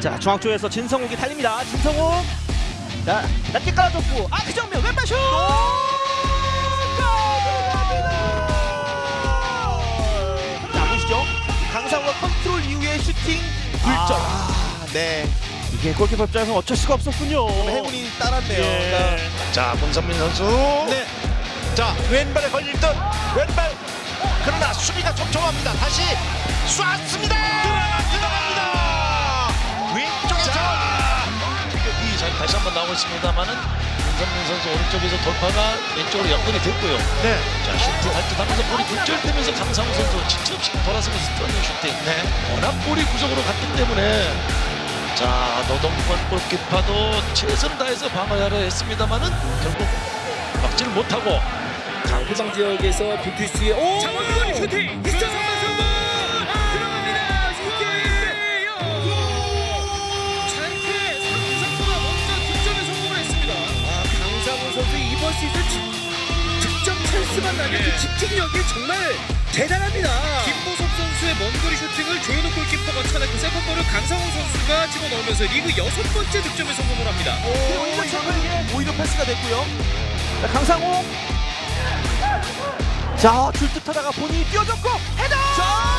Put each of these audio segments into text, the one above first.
자 중앙 쪽에서 진성욱이 달립니다. 진성욱 자 낮게 깔아줬고 아그 정면 왼발 슛. 자 보시죠. 강상우가 컨트롤 이후에 슈팅 굴절. 아, 네. 이게 골키퍼 입장에서 어쩔 수가 없었군요. 행운이 따랐네요. 예. 자, 문선민 선수. 네. 자, 왼발에 걸릴던 왼발. 그러나 수비가 촘촘합니다. 다시 쐈습니다. 들어갑니다. 다시 한 번 나오고 있습니다만은 문선민 선수 오른쪽에서 돌파가 왼쪽으로 연결이 됐고요. 네. 자, 슈팅 할듯 하면서 볼이 굴절되면서 강상우 선수 진짜 없이 돌아서면서 뚫는 슈팅. 네. 워낙 볼이 구석으로 갔기 때문에 자 노동권 골키퍼도 최선을 다해서 방어하려 했습니다만은 결국 막지를 못하고 해당 지역에서 뷰티스의 오 장원근 슈팅 2차 선발 선발 선수 이번 시즌 직- 득점 찬스만 나면 그 집중력이 정말 대단합니다 김보섭 선수의 먼거리 슈팅을 조현욱 골키퍼가 차냈고 세컨볼을 강상우 선수가 집어넣으면서 리그 여섯 번째 득점에 성공을 합니다 오히려 이게 오히려 패스가 됐고요. 자, 강상우. 자, 줄듯하다가 본인이 뛰어줬고 헤더. 자,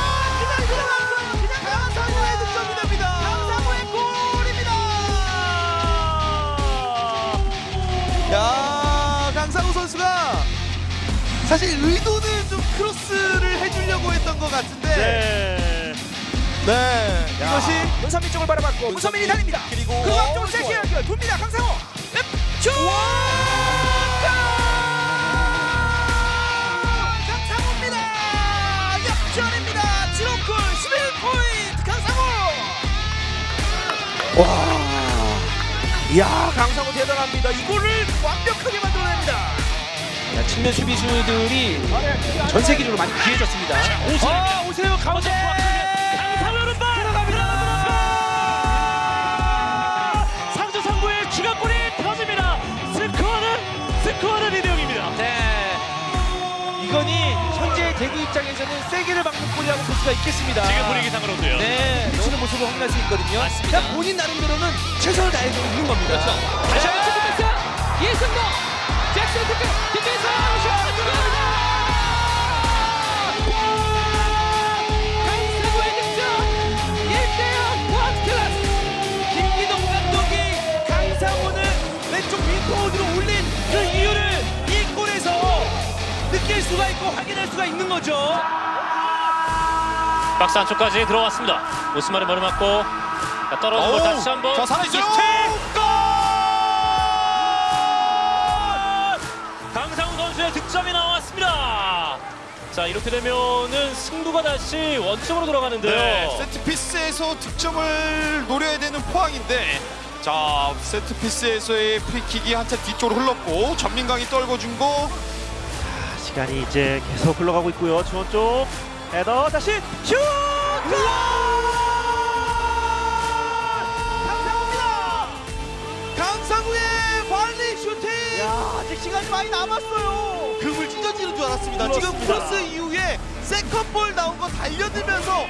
사실 의도는 좀 크로스를 해주려고 했던 것 같은데. 네. 네. 이것이 문선민 쪽을 바라봤고 문선민이 달립니다. 그리고 그 어, 앞쪽으로 세게. 연결 돕니다. 강상호. 앱, 슛! 강상호입니다. 역전입니다. 7홈골 11포인트 강상호. 와. 이야 강상호 대단합니다. 이 골을 완벽하게 만들어냅니다. 자, 측면 수비수들이 전 세계적으로 많이 귀해졌습니다. 오세요. 아, 오세요 가운데. 추가골이 터집니다. 스코어는 스코어는 이대영입니다. 네. 이건이 현재 대구 입장에서는 세게를 막는 골이라고 볼 수가 있겠습니다. 지금 분위기상으로도요. 네, 놓치는 모습을 확인할 수 있거든요. 맞습니다. 그냥 본인 나름대로는 최선을 다해서 있는 겁니다. 그렇죠. 다시 한번 예승 도 잭슨 특급 뒷에서 슛 들어갑니다 강세구의 득점 1대0 원클래스 김기동 감독이 강상호를 왼쪽 윙포드로 올린 그 이유를 이 골에서 느낄 수가 있고 확인할 수가 있는 거죠. 박스 안쪽까지 들어왔습니다. 오스만의 머리 맞고 자, 떨어진 볼 어우, 다시 한번 자, 살아있어요. 골! 선수의 득점이 나왔습니다. 자 이렇게 되면은 승부가 다시 원점으로 돌아가는데요. 네, 세트피스에서 득점을 노려야 되는 포항인데 자 세트피스에서의 프리킥이 한차 뒤쪽으로 흘렀고 전민강이 떨궈준 거 시간이 이제 계속 흘러가고 있고요. 중원 쪽 헤더 다시 슛! 강상우입니다. 강상우의 발리 슈팅. 야, 아직 시간이 많이 남았어요. 그물 찢어지는 줄 알았습니다. 지금 그렇습니다. 크로스 이후에 second ball 나온 거 달려들면서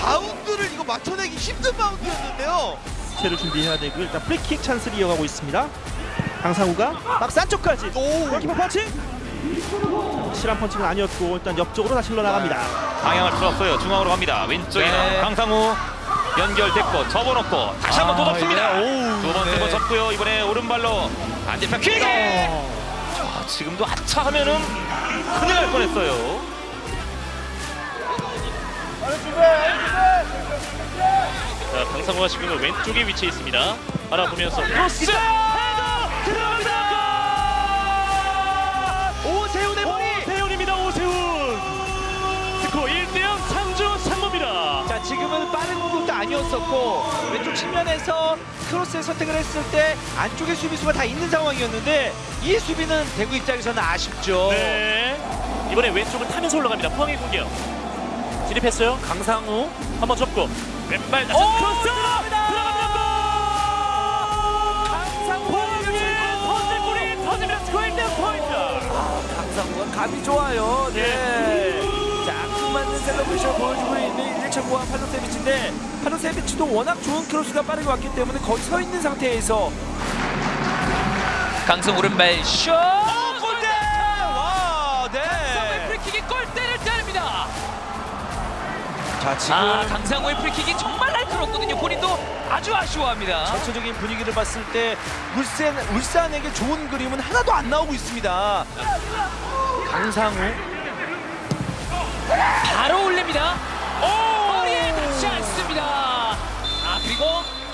바운드를 이거 맞춰내기 힘든 바운드였는데요. 체를 준비해야 되고 일단 프리킥 찬스를 이어가고 있습니다. 강상우가 박스 안쪽까지. 오. 골키퍼 펀칭. 실한 펀칭은 아니었고 일단 옆쪽으로 다시 흘러나갑니다. 방향을 틀었어요. 중앙으로 갑니다. 왼쪽에는 네. 강상우 연결됐고 접어놓고 다시 한번 또 아, 덮습니다. 예. 오우, 두 번째 네. 번 접고요. 이번에 오른발로 반대편 킥! 자, 지금도 아차 하면은 큰일 날 뻔했어요. 자, 강상우가 지금 왼쪽에 위치해 있습니다. 바라보면서 크로스! 아니었었고 왼쪽 측면에서 크로스의 선택을 했을 때 안쪽에 수비수가 다 있는 상황이었는데 이 수비는 대구 입장에서는 아쉽죠. 네. 이번에 왼쪽을 타면서 올라갑니다. 포항의 공격. 진입했어요. 강상우 한번 접고 왼발 다시 오, 크로스 들어갑니다. 들어갑니다. 강상우 포항의 선제골이 터집니다. 스코어 1대0 포인트. 강상우가 감이 좋아요. 네. 맞는 셀러브레이션을 보여주고 있는 1차 구한 팔로세비치인데 팔로세비치도 워낙 좋은 크로스가 빠르게 왔기 때문에 거기 서 있는 상태에서 강성 오른발 슛! 골대! 와, 네. 프리킥이 골대를 때립니다. 자, 지금 아, 강상우의 프리킥이 정말 날카롭거든요. 본인도 아주 아쉬워합니다. 전체적인 분위기를 봤을 때 울산 울산에게 좋은 그림은 하나도 안 나오고 있습니다. 강상우 바로 올립니다. 머리에 닿지 않습니다. 아, 그리고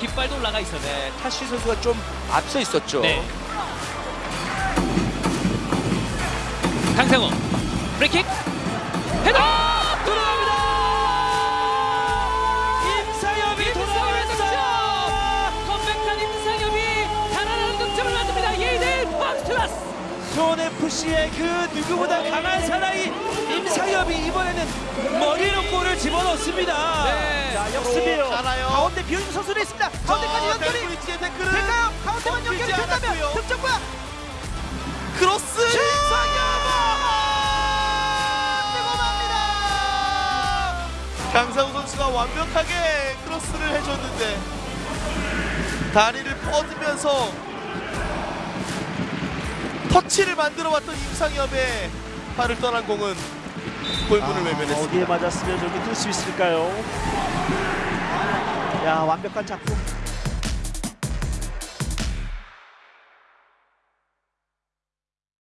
깃발도 올라가 있었네. 타시 선수가 좀 앞서 있었죠. 네. 강상우 프리킥 헤더 수원 FC의 그 누구보다 강한 사나이 임상협이 이번에는 머리로 골을 집어넣습니다. 네. 자, 역습이에요. 가운데 비어있는 선수도 있습니다. 가운데까지 연결이 될까요? 가운데만 연결이 된다면. 득점과 크로스 강상우 선수가 완벽하게 크로스를 해줬는데 다리를 뻗으면서 터치를 만들어왔던 임상엽의 발을 떠난 공은 골문을 외면했습니다. 어디에 맞았으면 저기 뚫을 수 있을까요? 야 완벽한 작품